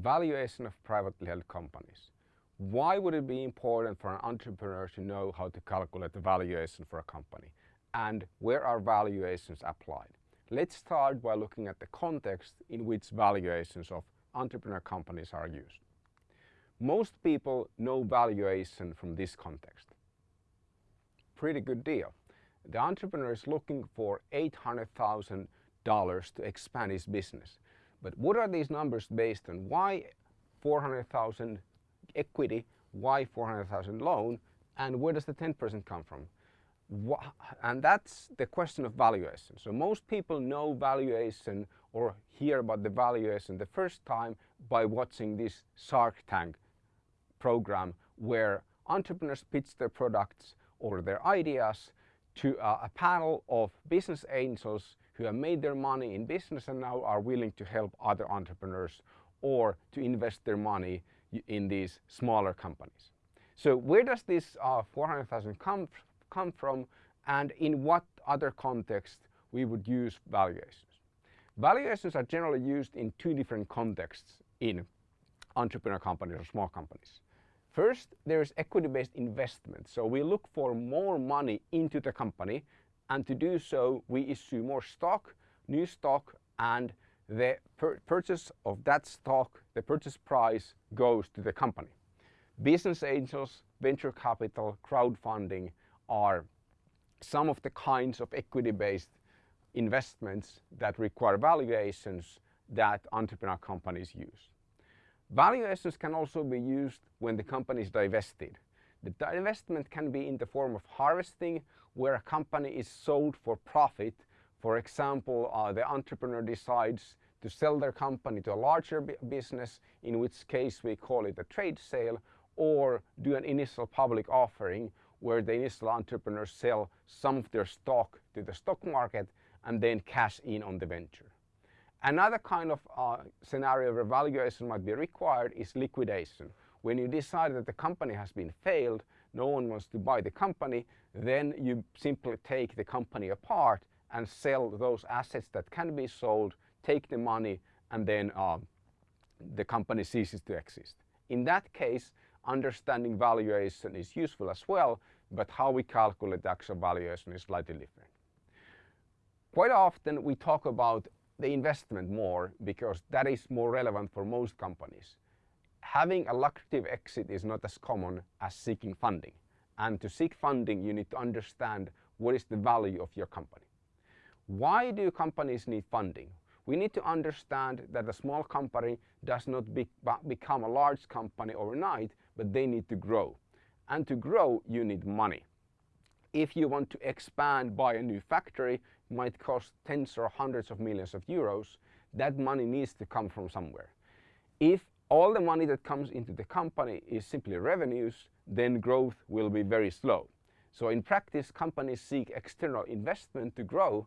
valuation of privately held companies. Why would it be important for an entrepreneur to know how to calculate the valuation for a company? And where are valuations applied? Let's start by looking at the context in which valuations of entrepreneur companies are used. Most people know valuation from this context. Pretty good deal. The entrepreneur is looking for $800,000 to expand his business. But what are these numbers based on? Why 400,000 equity, why 400,000 loan, and where does the 10% come from? and that's the question of valuation. So most people know valuation or hear about the valuation the first time by watching this Shark Tank program where entrepreneurs pitch their products or their ideas to uh, a panel of business angels who have made their money in business and now are willing to help other entrepreneurs or to invest their money in these smaller companies. So where does this uh, 400,000 come, come from and in what other context we would use valuations? Valuations are generally used in two different contexts in entrepreneur companies or small companies. First, there is equity-based investment. So we look for more money into the company and to do so we issue more stock, new stock and the purchase of that stock, the purchase price goes to the company. Business angels, venture capital, crowdfunding are some of the kinds of equity-based investments that require valuations that entrepreneur companies use. Valuations can also be used when the company is divested. The divestment can be in the form of harvesting where a company is sold for profit. For example, uh, the entrepreneur decides to sell their company to a larger business, in which case we call it a trade sale, or do an initial public offering where the initial entrepreneurs sell some of their stock to the stock market and then cash in on the venture. Another kind of uh, scenario where valuation might be required is liquidation. When you decide that the company has been failed, no one wants to buy the company, then you simply take the company apart and sell those assets that can be sold, take the money, and then uh, the company ceases to exist. In that case, understanding valuation is useful as well, but how we calculate the actual valuation is slightly different. Quite often we talk about the investment more because that is more relevant for most companies. Having a lucrative exit is not as common as seeking funding. And to seek funding, you need to understand what is the value of your company. Why do companies need funding? We need to understand that a small company does not be become a large company overnight, but they need to grow. And to grow, you need money. If you want to expand, buy a new factory, it might cost tens or hundreds of millions of euros, that money needs to come from somewhere. If all the money that comes into the company is simply revenues, then growth will be very slow. So in practice, companies seek external investment to grow.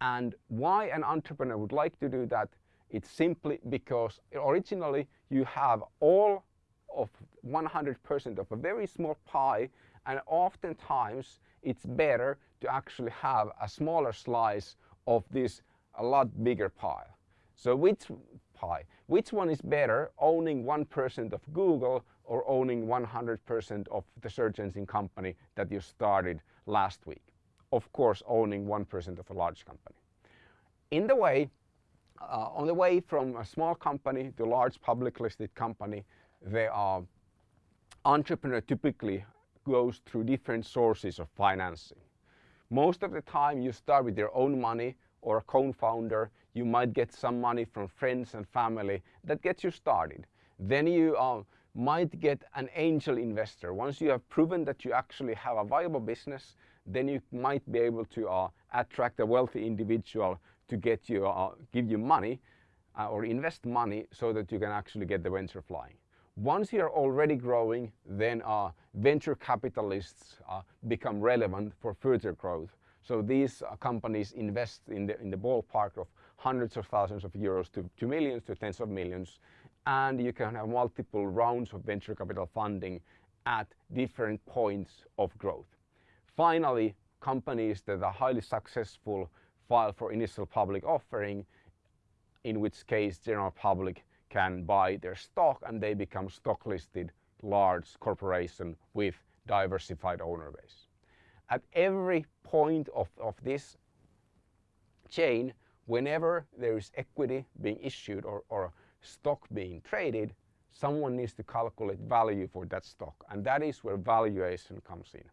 And why an entrepreneur would like to do that? It's simply because originally you have all of 100% of a very small pie and oftentimes it's better to actually have a smaller slice of this a lot bigger pie. So which pie? Which one is better, owning 1% of Google or owning 100% of the search engine company that you started last week? Of course, owning 1% of a large company. In the way, uh, on the way from a small company to a large public listed company, the entrepreneur typically goes through different sources of financing. Most of the time you start with your own money or a co-founder. You might get some money from friends and family that gets you started. Then you uh, might get an angel investor. Once you have proven that you actually have a viable business, then you might be able to uh, attract a wealthy individual to get you, uh, give you money uh, or invest money so that you can actually get the venture flying. Once you're already growing, then uh, venture capitalists uh, become relevant for further growth. So these uh, companies invest in the, in the ballpark of hundreds of thousands of euros to, to millions to tens of millions. And you can have multiple rounds of venture capital funding at different points of growth. Finally, companies that are highly successful file for initial public offering, in which case general public can buy their stock and they become stock listed large corporation with diversified owner base. At every point of, of this chain, whenever there is equity being issued or, or stock being traded, someone needs to calculate value for that stock. And that is where valuation comes in.